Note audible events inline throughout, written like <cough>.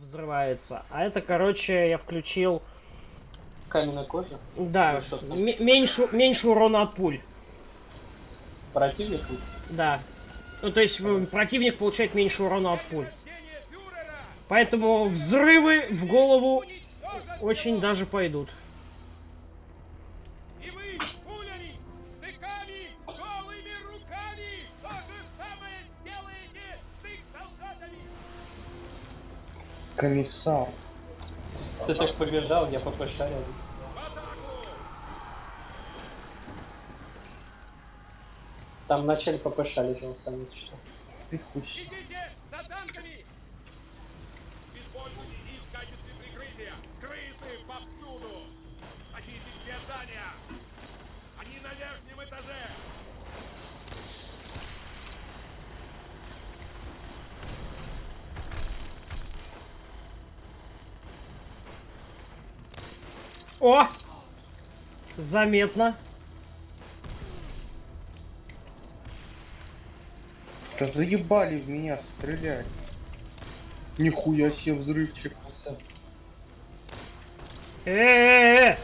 взрывается. А это, короче, я включил, Каменная кожа. да, меньше, меньше урона от пуль. Противник. Да. Ну, то есть противник получает меньше урона от пуль. Поэтому взрывы в голову очень даже пойдут. Комиссар. Ты так побежал, я атаку! Там вначале ППШ лежал, сам если что. Ты хуй. Бегите за танками! Используйте их в качестве прикрытия! Крысы повсюду! Очистить все здания! Они на верхнем этаже! О! Заметно. Да заебали в меня стрелять. Нихуя себе взрывчик. Э-э-э!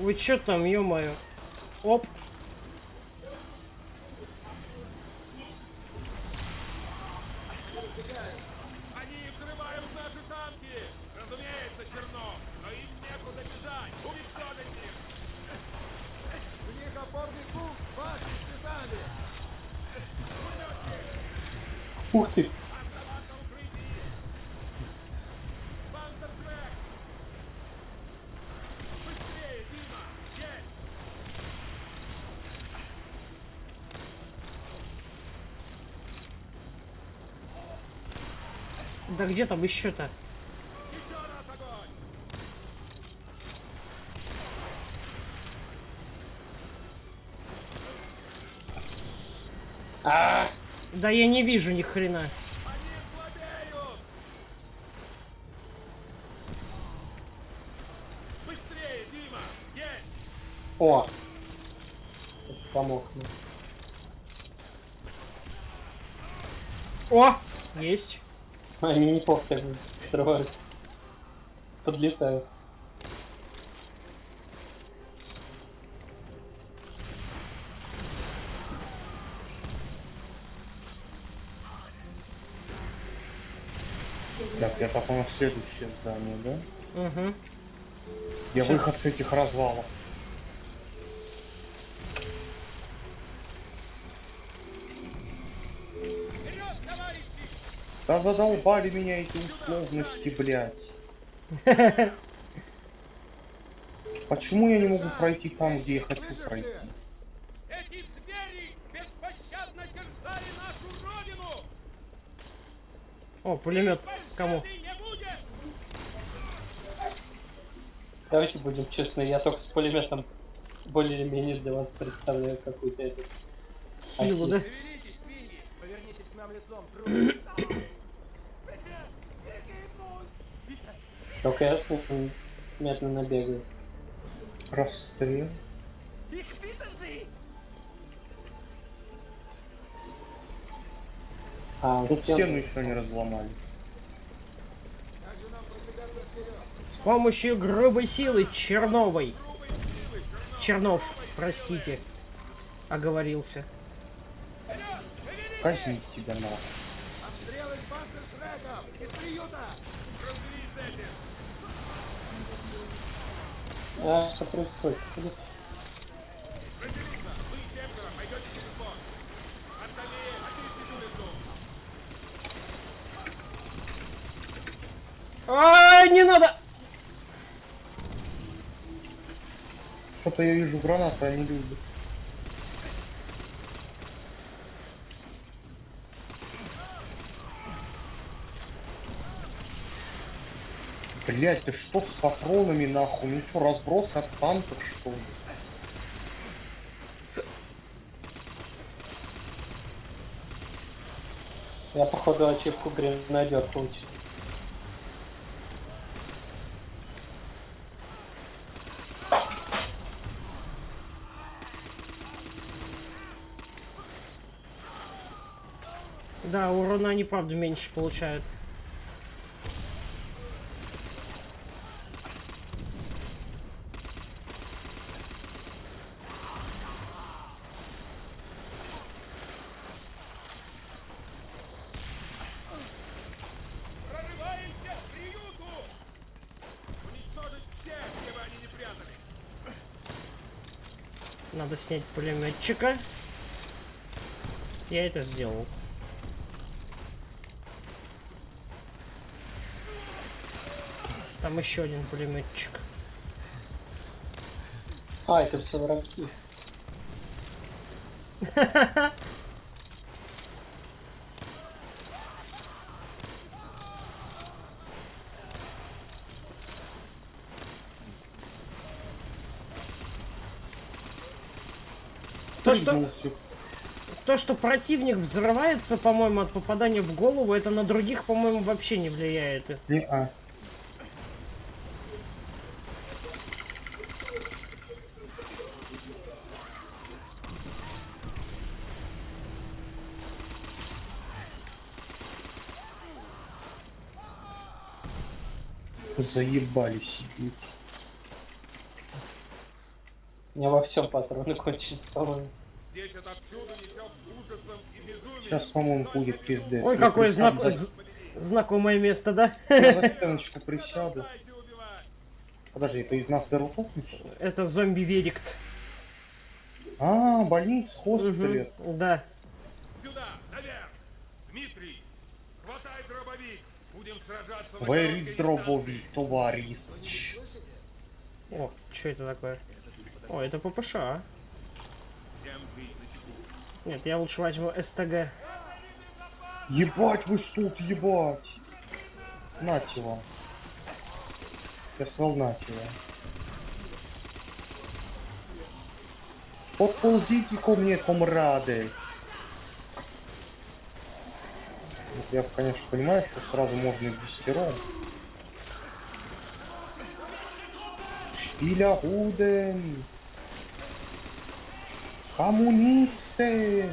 Вы чё там, ё-моё? Оп. Ух ты! Оставаться в укрытии! Панцерджек! Быстрее, Дима! Есть! Да где там еще-то? Еще раз огонь! А, Да я не вижу ни хрена. Они слабеют! Быстрее, Дима! Есть! О! Помог мне. О! Есть. Они неплохо так взрываются. Подлетают. Так, я так на следующее здание, да? Угу. Я Щас. выход с этих развалов. Вперед, товарищи! Да задолбали меня эти условности, блядь. <laughs> Почему я не могу пройти там, где я хочу пройти? Эти звери беспощадно терзали нашу родину! О, пулемет. Кому? Пощады не будет! Давайте будем честны, я только с пулеметом более-менее для вас представляю какую-то эту. Силу, да? Шевелитесь, свиньи. Повернитесь к нам лицом, трудно. Только я с ним медленно бегаю. Расстрел. А, Тут стен- стену еще не разломали. Как же нам продвигаться вперед? С помощью грубой силы Черновой. Чернов, простите. Оговорился. Надо. С этим! А, что происходит? Разделиться! Вы, четверо, Что-то я вижу гранаты, они любят. Блять, ты что с патронами нахуй? Ну что, разброс от танков что ли? Я походу ачивку гренадер получил. Да, урона они правда меньше получают. Надо снять пулеметчика. Я это сделал. Там еще один пулеметчик. А, это все враги. <laughs> То, что, то, что противник взрывается, по-моему, от попадания в голову, это на других, по-моему, вообще не влияет. Не, а. Заебались сидеть. У меня во всем патроны кончились, по-моему. Сейчас, по-моему, будет пиздец. Ой, Я какое знак... знакомое место, да? Я за <laughs> стеночку присяду. Подожди, это из нас Дерутопнич? Это зомби-верикт. А, больница, госпиталь. Мгм, Да. Where is дробовик, товарищ? О, что это такое? О, это ППШ. а? Нет, я лучше возьму СТГ. Ебать вы тут, ебать! Нате вам. Я сказал нате вам. Подползите ко мне, комрады. Вот Я, конечно, понимаю, что сразу можно и десятером. Шпиля Гуден. Коммунисты.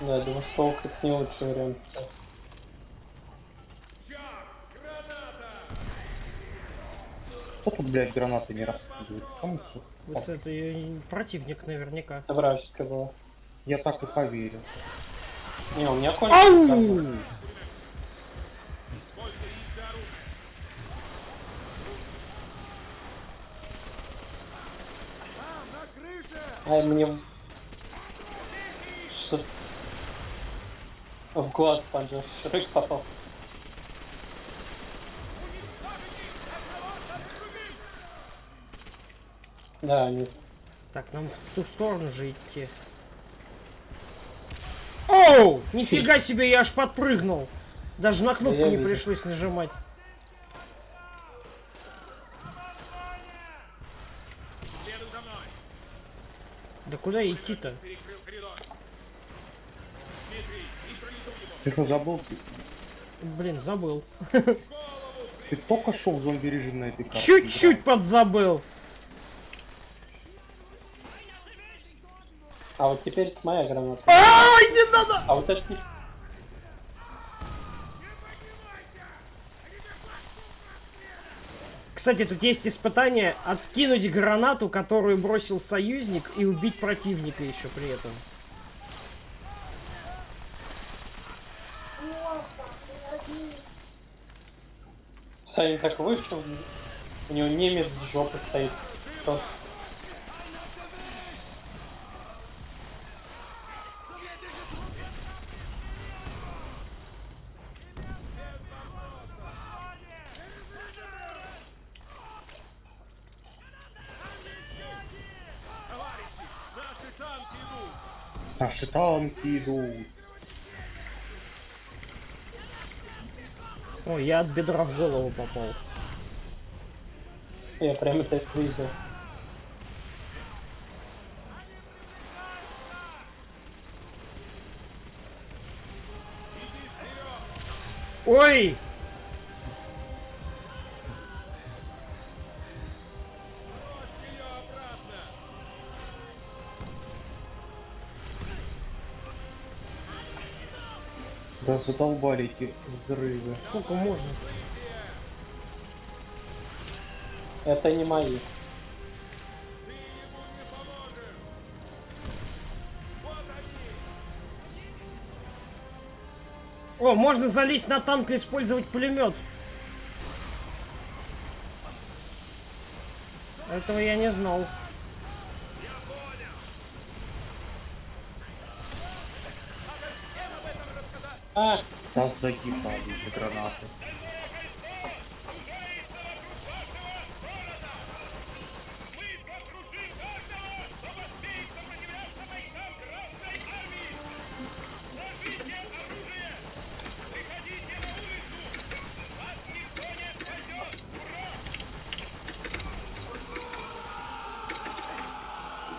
Да, я думаю, стол как не лучший вариант. Чак, граната! Кто тут, блядь, гранаты не раскидывает? Сам. Вот это и противник наверняка. Это вражеская была. Я так и поверил. Не, у меня крыше! Ай, мне... Что... В глаз панчер Шрек попал. Да, они... Так, нам в ту сторону же идти. Оу! Нифига себе, я аж подпрыгнул. Даже на кнопку Я не вижу. пришлось нажимать. Следуй за мной. Да куда идти-то? Перекрыл коридор. Дмитрий, нейтрализуй его. Ты что, забыл? Блин, забыл. Ты только шел в зомби-режим на этой карте. Чуть-чуть подзабыл. А вот теперь моя граната. Ай, не надо! А вот это не... Кстати, тут есть испытание откинуть гранату, которую бросил союзник, и убить противника еще при этом. Саня так вышел, у него немец с жопы стоит. Кто- Наши танки идут. Ой, я от бедра в голову попал. Я прям это видел. Ой! Да задолбали эти взрывы. Сколько можно? Это не мои. О, можно залезть на танк и использовать пулемет. Этого я не знал. А, Да заебали гранаты.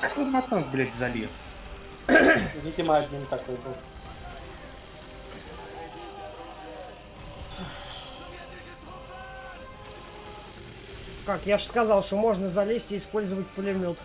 Как он на танк, блядь, залез? видимо, один такой был. Как, я же сказал, что можно залезть и использовать пулемет.